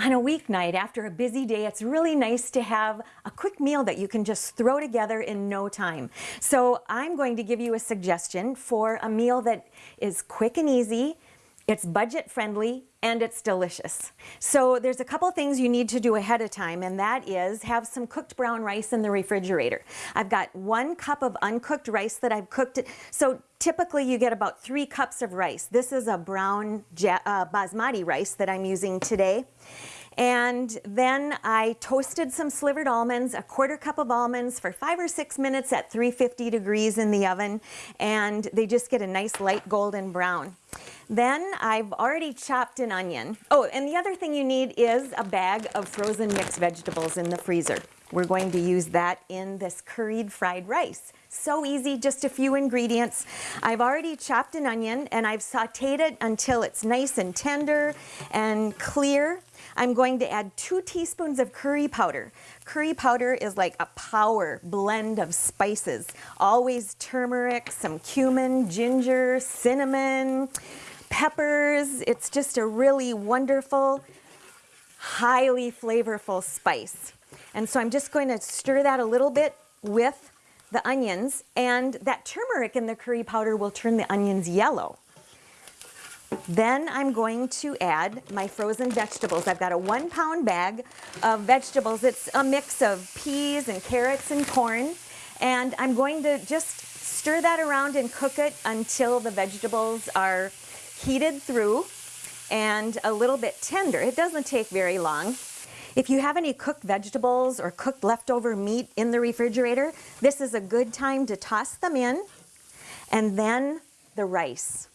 On a weeknight after a busy day, it's really nice to have a quick meal that you can just throw together in no time. So I'm going to give you a suggestion for a meal that is quick and easy, it's budget friendly, and it's delicious. So there's a couple things you need to do ahead of time, and that is have some cooked brown rice in the refrigerator. I've got one cup of uncooked rice that I've cooked. So typically you get about three cups of rice. This is a brown uh, basmati rice that I'm using today. And then I toasted some slivered almonds, a quarter cup of almonds for five or six minutes at 350 degrees in the oven. And they just get a nice light golden brown. Then I've already chopped an onion. Oh, and the other thing you need is a bag of frozen mixed vegetables in the freezer. We're going to use that in this curried fried rice. So easy, just a few ingredients. I've already chopped an onion and I've sauteed it until it's nice and tender and clear. I'm going to add two teaspoons of curry powder. Curry powder is like a power blend of spices. Always turmeric, some cumin, ginger, cinnamon, peppers. It's just a really wonderful, highly flavorful spice. And so I'm just going to stir that a little bit with the onions and that turmeric in the curry powder will turn the onions yellow. Then I'm going to add my frozen vegetables. I've got a one pound bag of vegetables. It's a mix of peas and carrots and corn. And I'm going to just stir that around and cook it until the vegetables are heated through and a little bit tender. It doesn't take very long. If you have any cooked vegetables or cooked leftover meat in the refrigerator, this is a good time to toss them in and then the rice.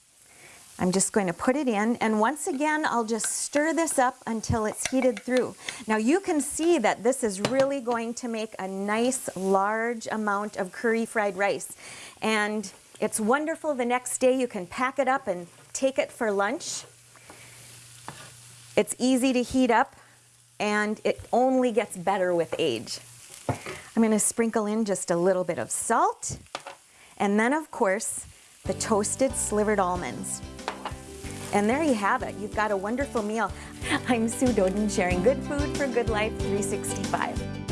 I'm just going to put it in and once again I'll just stir this up until it's heated through. Now you can see that this is really going to make a nice large amount of curry fried rice and it's wonderful the next day you can pack it up and take it for lunch. It's easy to heat up and it only gets better with age. I'm going to sprinkle in just a little bit of salt and then of course the toasted slivered almonds. And there you have it. You've got a wonderful meal. I'm Sue Doeden sharing good food for good life 365.